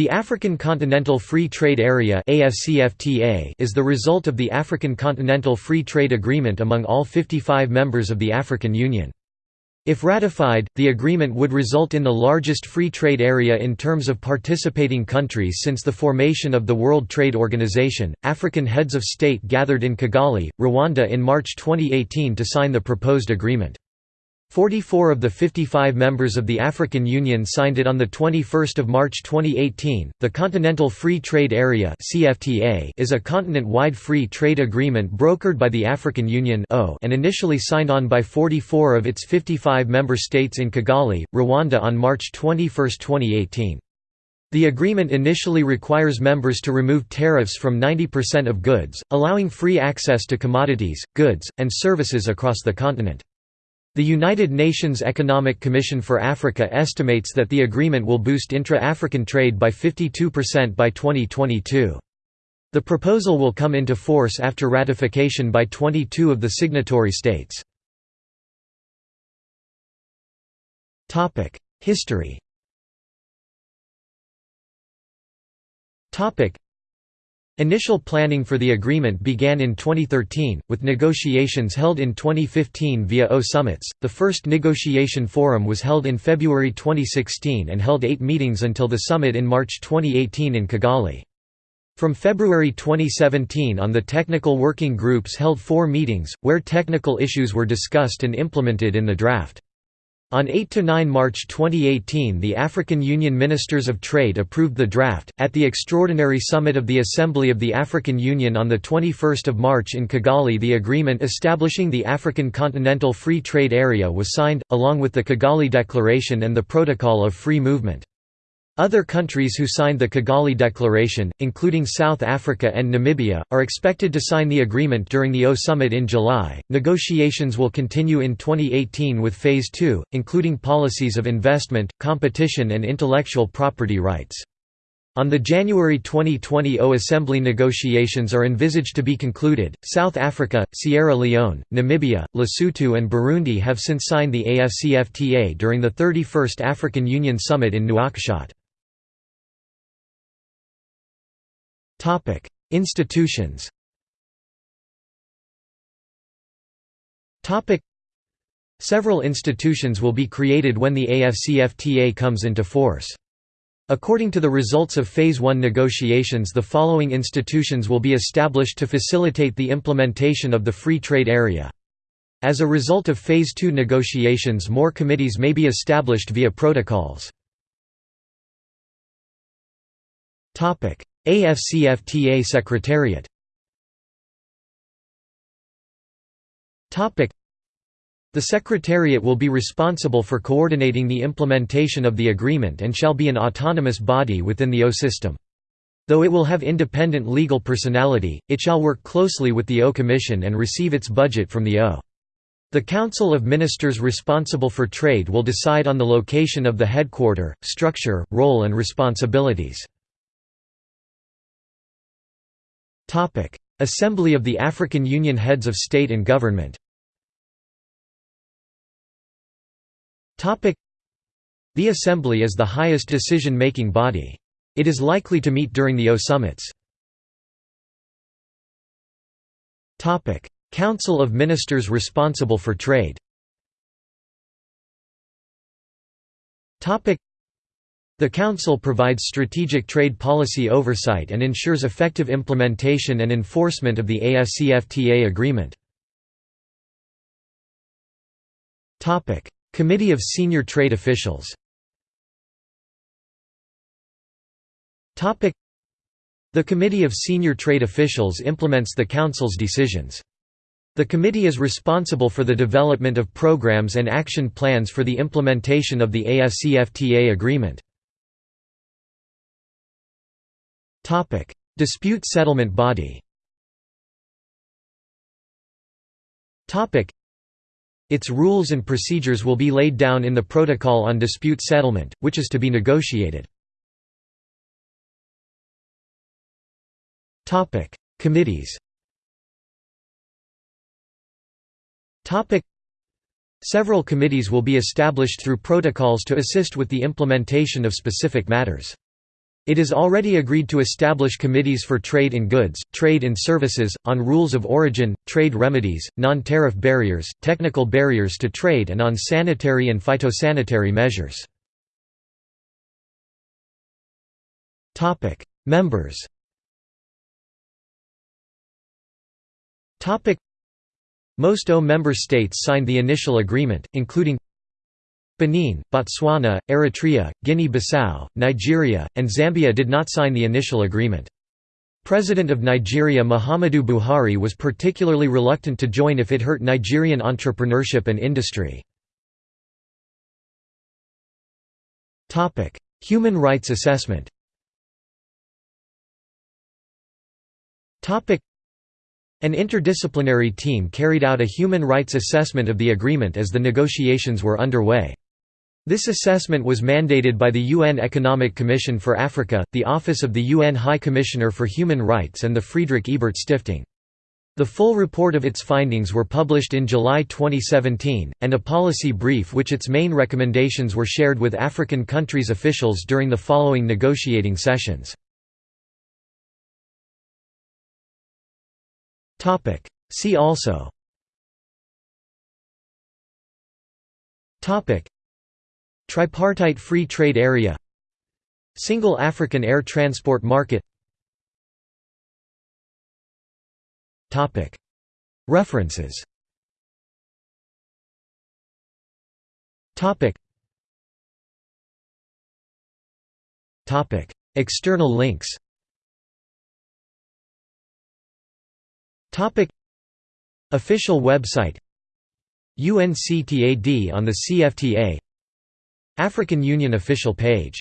The African Continental Free Trade Area is the result of the African Continental Free Trade Agreement among all 55 members of the African Union. If ratified, the agreement would result in the largest free trade area in terms of participating countries since the formation of the World Trade Organization. African heads of state gathered in Kigali, Rwanda in March 2018 to sign the proposed agreement. 44 of the 55 members of the African Union signed it on 21 March 2018. The Continental Free Trade Area is a continent-wide free trade agreement brokered by the African Union and initially signed on by 44 of its 55 member states in Kigali, Rwanda on March 21, 2018. The agreement initially requires members to remove tariffs from 90% of goods, allowing free access to commodities, goods, and services across the continent. The United Nations Economic Commission for Africa estimates that the agreement will boost intra-African trade by 52% by 2022. The proposal will come into force after ratification by 22 of the signatory states. History Initial planning for the agreement began in 2013, with negotiations held in 2015 via AU summits. The first negotiation forum was held in February 2016 and held eight meetings until the summit in March 2018 in Kigali. From February 2017 on the technical working groups held four meetings, where technical issues were discussed and implemented in the draft. On 8–9 March 2018 the African Union Ministers of Trade approved the draft. At the Extraordinary Summit of the Assembly of the African Union on 21 March in Kigali the agreement establishing the African Continental Free Trade Area was signed, along with the Kigali Declaration and the Protocol of Free Movement. Other countries who signed the Kigali Declaration, including South Africa and Namibia, are expected to sign the agreement during the AU summit in July. Negotiations will continue in 2018 with Phase 2, including policies of investment, competition, and intellectual property rights. On the January 2020 AU Assembly negotiations are envisaged to be concluded. South Africa, Sierra Leone, Namibia, Lesotho, and Burundi have since signed the AFCFTA during the 31st African Union Summit in Nouakchott. Topic: Institutions. Topic: Several institutions will be created when the AFCFTA comes into force. According to the results of Phase 1 negotiations the following institutions will be established to facilitate the implementation of the Free Trade Area. As a result of Phase 2 negotiations more committees may be established via protocols. AFCFTA Secretariat the Secretariat will be responsible for coordinating the implementation of the agreement and shall be an autonomous body within the AU system. Though it will have independent legal personality, it shall work closely with the AU Commission and receive its budget from the AU. The Council of Ministers responsible for trade will decide on the location of the headquarter, structure, role and responsibilities. Assembly of the African Union Heads of State and Government. The Assembly is the highest decision-making body. It is likely to meet during the AU summits. Council of Ministers responsible for trade the Council provides strategic trade policy oversight and ensures effective implementation and enforcement of the AFCFTA agreement. Committee of Senior Trade Officials The Committee of Senior Trade Officials implements the Council's decisions. The committee is responsible for the development of programs and action plans for the implementation of the AFCFTA agreement. Topic: Dispute settlement body. Topic: Its rules and procedures will be laid down in the Protocol on Dispute Settlement, which is to be negotiated. Topic: Committees. Topic: Several committees will be established through protocols to assist with the implementation of specific matters. It is already agreed to establish committees for trade in goods, trade in services, on rules of origin, trade remedies, non-tariff barriers, technical barriers to trade and on sanitary and phytosanitary measures. Members Most AU member states signed the initial agreement, including Benin, Botswana, Eritrea, Guinea-Bissau, Nigeria, and Zambia did not sign the initial agreement. President of Nigeria Muhammadu Buhari was particularly reluctant to join if it hurt Nigerian entrepreneurship and industry. Human rights assessment An interdisciplinary team carried out a human rights assessment of the agreement as the negotiations were underway. This assessment was mandated by the UN Economic Commission for Africa, the Office of the UN High Commissioner for Human Rights and the Friedrich Ebert Stiftung. The full report of its findings were published in July 2017, and a policy brief which its main recommendations were shared with African countries' officials during the following negotiating sessions. See also Tripartite Free Trade Area Single African Air Transport Market. References. External links. Official website. UNCTAD on the CFTA African Union official page